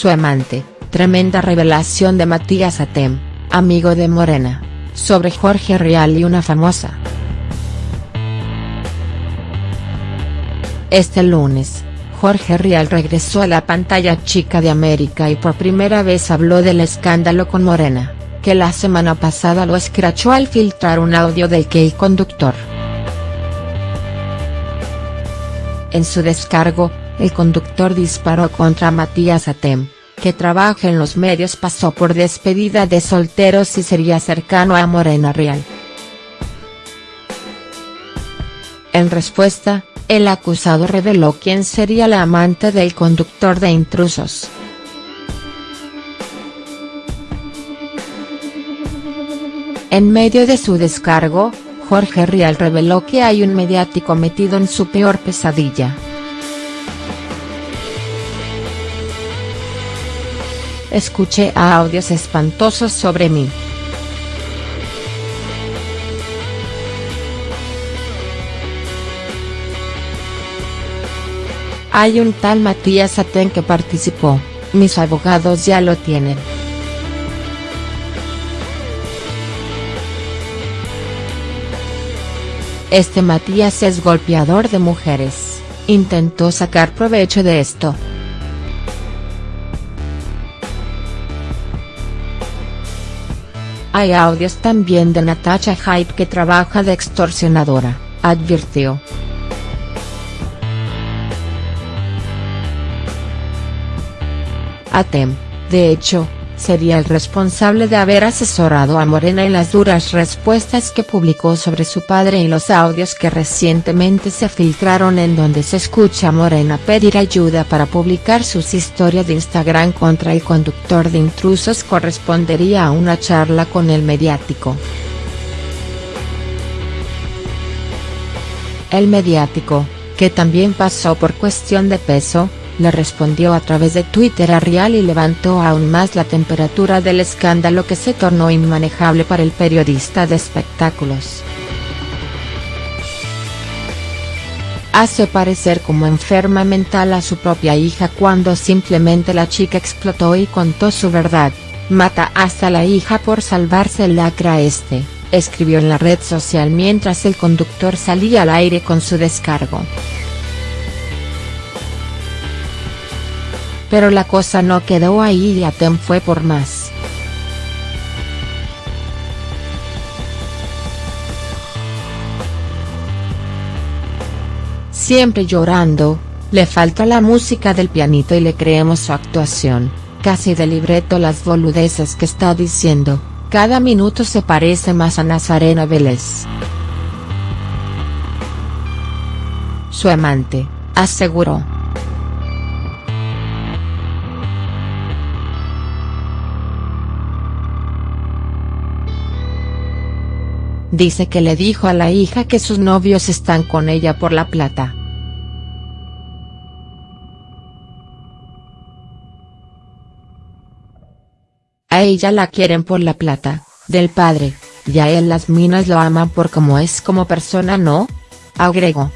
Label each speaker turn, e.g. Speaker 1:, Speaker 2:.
Speaker 1: su amante, tremenda revelación de Matías Atem, amigo de Morena, sobre Jorge Rial y una famosa. Este lunes, Jorge Rial regresó a la pantalla chica de América y por primera vez habló del escándalo con Morena, que la semana pasada lo escrachó al filtrar un audio del que el conductor. En su descargo, el conductor disparó contra Matías Atem, que trabaja en los medios pasó por despedida de solteros y sería cercano a Morena Real. En respuesta, el acusado reveló quién sería la amante del conductor de intrusos. En medio de su descargo, Jorge Rial reveló que hay un mediático metido en su peor pesadilla. Escuché audios espantosos sobre mí. Hay un tal Matías Aten que participó, mis abogados ya lo tienen. Este Matías es golpeador de mujeres, intentó sacar provecho de esto. Hay audios también de Natasha Hype que trabaja de extorsionadora, advirtió. Atem, de hecho, sería el responsable de haber asesorado a Morena en las duras respuestas que publicó sobre su padre y los audios que recientemente se filtraron en donde se escucha a Morena pedir ayuda para publicar sus historias de Instagram contra el conductor de intrusos correspondería a una charla con el mediático. El mediático, que también pasó por cuestión de peso, le respondió a través de Twitter a Rial y levantó aún más la temperatura del escándalo que se tornó inmanejable para el periodista de espectáculos. Hace parecer como enferma mental a su propia hija cuando simplemente la chica explotó y contó su verdad, mata hasta la hija por salvarse el lacra este, escribió en la red social mientras el conductor salía al aire con su descargo. Pero la cosa no quedó ahí y Atem fue por más. Siempre llorando, le falta la música del pianito y le creemos su actuación, casi de libreto las boludeces que está diciendo, cada minuto se parece más a Nazarena Vélez. Su amante, aseguró. Dice que le dijo a la hija que sus novios están con ella por la plata. A ella la quieren por la plata, del padre, y a él las minas lo aman por como es como persona no, agregó.